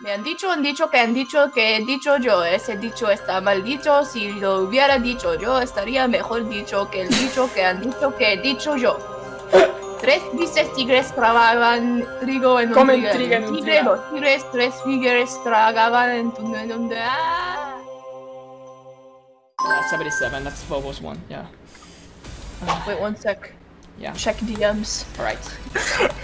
Me han dicho, han dicho que han dicho que he dicho yo. Ese dicho está mal dicho. Si lo hubiera dicho yo, estaría mejor dicho que el dicho que han dicho que he dicho yo. Tres dices tigres tragaban trigo en un Comen trigal. trigo en un Tigre, los tigres, tres tigres tragaban en tu... En un ah. Yeah, 77, that's Phobos one, yeah. Wait one sec. Yeah, Check DMs. alright.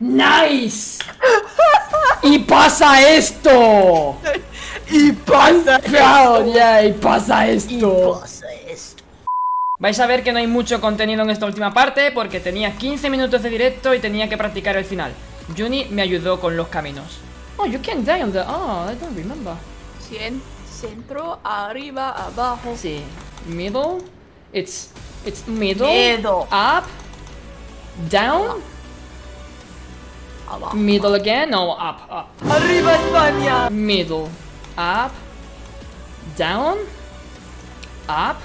¡Nice! ¡Y pasa esto! Y pasa yeah, y pasa esto. pasa esto. Vais a ver que no hay mucho contenido en esta última parte porque tenía 15 minutos de directo y tenía que practicar el final. Juni me ayudó con los caminos. Oh, you can die on the... Oh, I don't remember. 100, centro, arriba, abajo. Sí. Middle. It's... It's middle. Middle. Up. Down. Middle again. No, up, up. Arriba España. Middle. Up. Down. Up.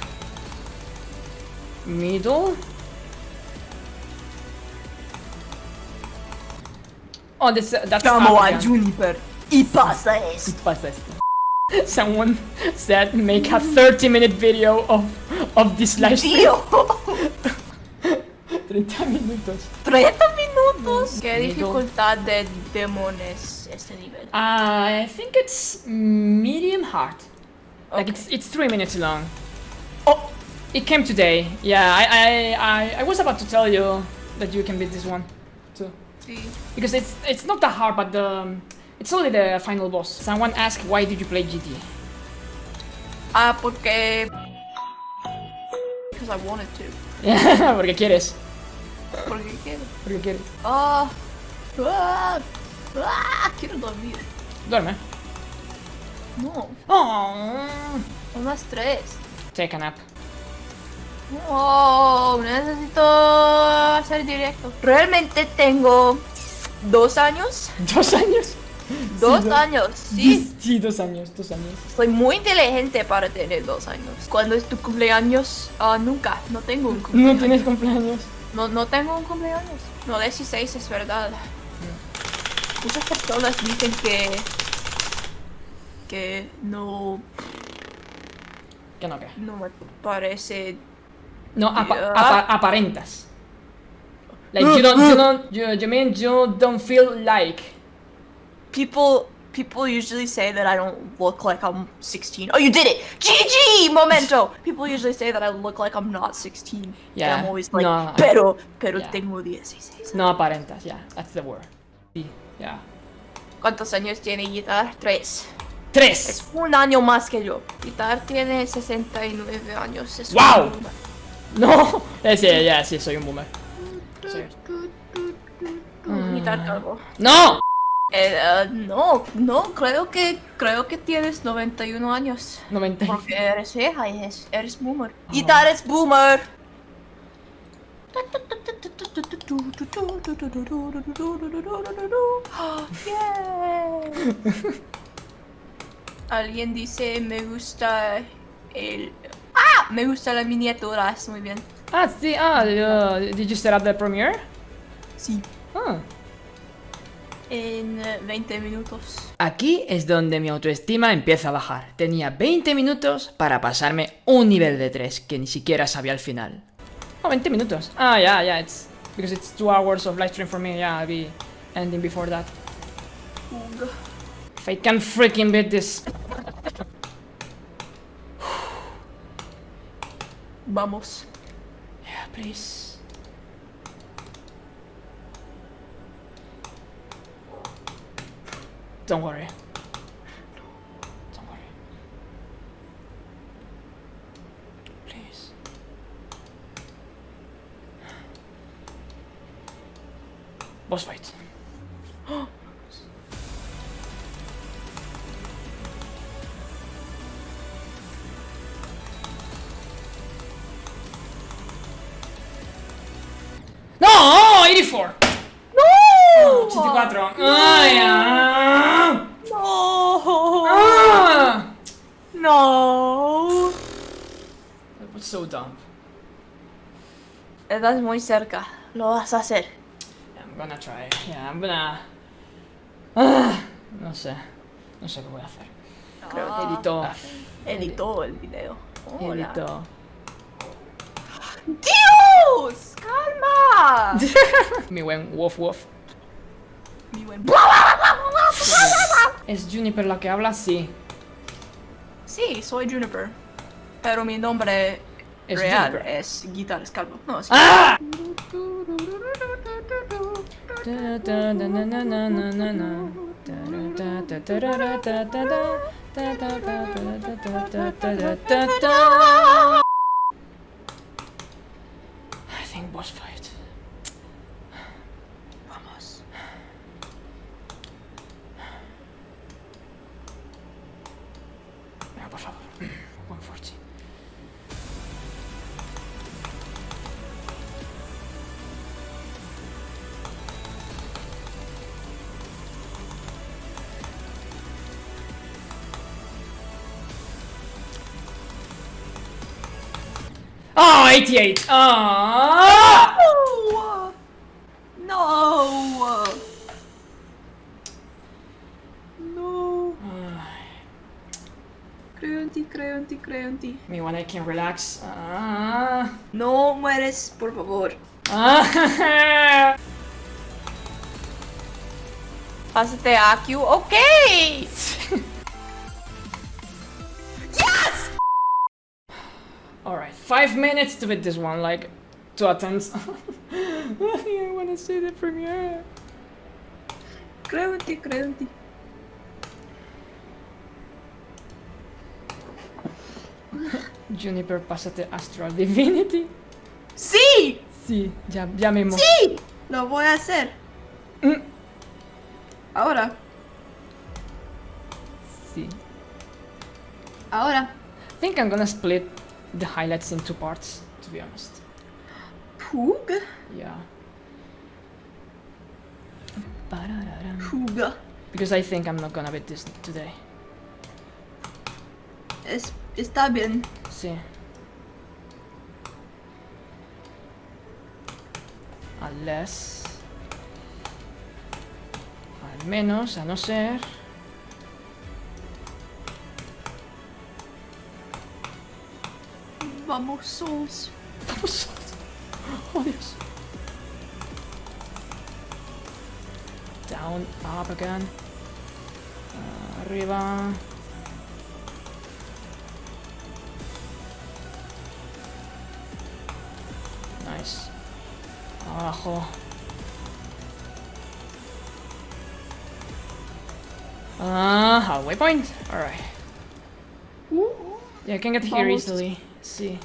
Middle. Oh, this, that's Llamo up a again. Juniper. Y pasa esto. ¿Qué pasa esto? Someone said make a 30 minute video of, of this live stream. 30 minutos. 30 minutos. ¿Qué dificultad de este nivel? Uh, I think it's medium hard. Like it's it's three minutes long. Oh. It came today. Yeah, I I I, I was about to tell you that you can beat this one too. Sí. Because it's it's not that hard, but the um, it's only the final boss. Someone asked why did you play GTA? Ah, porque... Because I wanted to. Yeah, porque quieres. Porque quiero. Porque quieres. Ah. Ah. Ah. Quiero dormir. Duerme. No. Oh. Son las tres. Take a nap. Oh, necesito hacer directo. Realmente tengo dos años. Dos años. Dos Sí, años, sí. Sí, dos años, dos años. Soy muy inteligente para tener dos años. ¿Cuándo es tu cumpleaños? Nunca. No tengo un No cumpleaños. tienes cumpleaños. No, no tengo un cumpleaños. No, 16 es verdad. Muchas personas dicen que... Que no... Que no, que. No me parece... No, apa- apa- aparentas. Like you don't, you don't, you, you mean you don't feel like. People... People usually say that I don't look like I'm 16. Oh, you did it! GG! Momento! People usually say that I look like I'm not 16. Yeah, And I'm always like, no, I- pero, pero yeah. tengo 16. No aparentas, yeah, that's the word. Sí, yeah. ¿Cuántos años tiene Guitar? Tres. Tres. Es un año más que yo. Guitar tiene 69 años. Es ¡Wow! No. Eh, sí, ya, sí, soy un boomer. Soy- Guitar calvo. No. Eh, eh, no, no, creo que creo que tienes 91 años. 90. Porque eres vieja y es- eres boomer. Guitar es boomer. Yeah. Alguien dice me gusta el ah me gusta la miniatura es muy bien Ah, sí, ah, uh, did you set up the premiere? sí Ah. En eh, 20 minutos Aquí es donde mi autoestima empieza a bajar. Tenía 20 minutos para pasarme un nivel de 3 que ni siquiera sabía al final. Oh, 20 minutos. Ah, yeah, yeah, it's because it's 2 hours of live stream for me. Yeah, I'll be ending before that. Ugh. If I can freaking beat this. vamos Yeah, please. Don't worry. Don't worry. Please. Boss fight. No, 84. No 84. Ay, ah. no Ah. no That was so dumb. estás muy cerca lo vas a hacer I'm gonna try. Yeah, I'm gonna Ah, no sé. No sé qué voy a hacer. Creo Ah. que Edito. editó el video. Hola. Edito. ¡Dios! ¡Calma! Mi buen Wolf Wolf. Mi buen- ¿Es Juniper la que habla? Sí. Sí, soy Juniper. Pero mi nombre Es real Juniper. es Guitar Scalpo. No, sí. ¡Ah! 88! Oh! No. No. Creo en ti, creo en ti, creo en ti. Me when I can relax. Ah. No mueres, por favor. Ah. Pásate a Q. Ok. five minutes to beat this one, like two attempts. I wanna see the premiere. Creo en ti, creo en ti. Juniper, pásate Astral Divinity. ¡Sí! Sí, ya, ya mismo. ¡Sí! Lo voy a hacer. Mm. Ahora. Sí. Ahora. I think I'm gonna split the highlights in two parts, to be honest. Pug. Yeah. Pug. Because I think I'm not gonna beat this today. Es, está bien. Sí. Unless... Al menos, a no ser... Vamos, sos. Vamos. Oh, Dios. Down, up again. Arriba. Nice. Abajo. Ah, halfway point. Alright. Yeah, I can get here Almost. easily. See.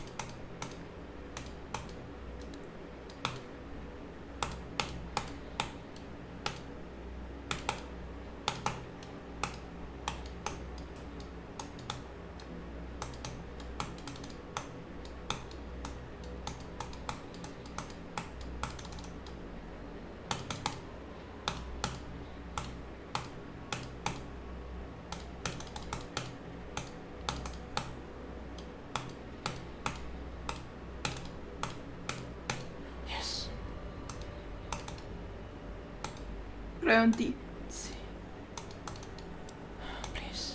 Creo en ti. Sí. Please.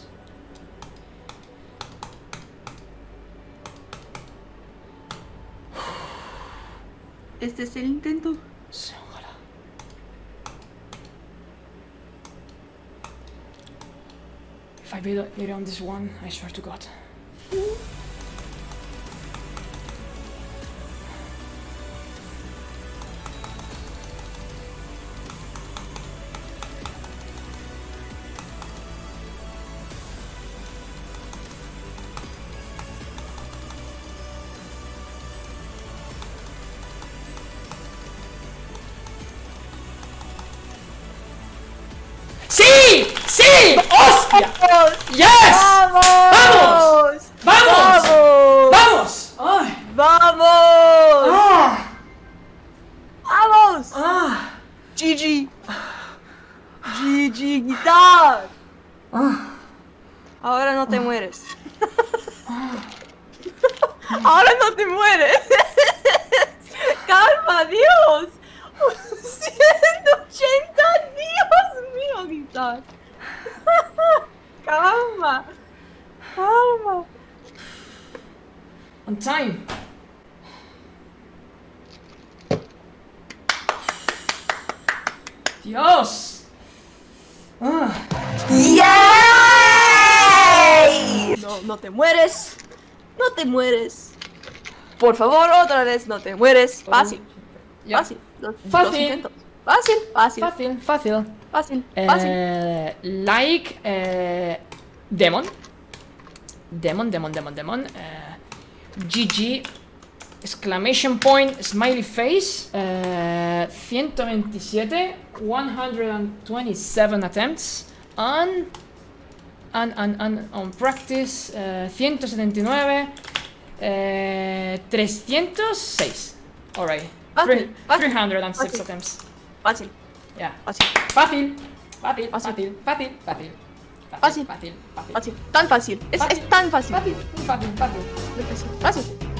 Este es el intento. Sí, ojalá. If I beat it on this one, I swear to God. Calma. Calma. On time. Dios. Ah. No, no te mueres. No te mueres. Por favor, otra vez, no te mueres. Fácil. Ya. Fácil. Dos, Fácil. dos intentos. Fácil, fácil, Fácil, fácil. fácil, fácil. Eh, like eh, Demon. Demon, Demon, Demon, Demon. Eh, GG. Exclamation point, smiley face. Eh, 127. 127 attempts. On. On, on, on, on practice. eh, 179. Eh, 306. Alright. Fácil, fácil, 306 fácil. attempts. Fácil, Yeah. fácil, Fácil. Fácil, Fácil. fácil, fácil, fácil. Fácil. Fácil. Tan fácil. Es, tan fácil. Fácil, fácil, fácil. Fácil.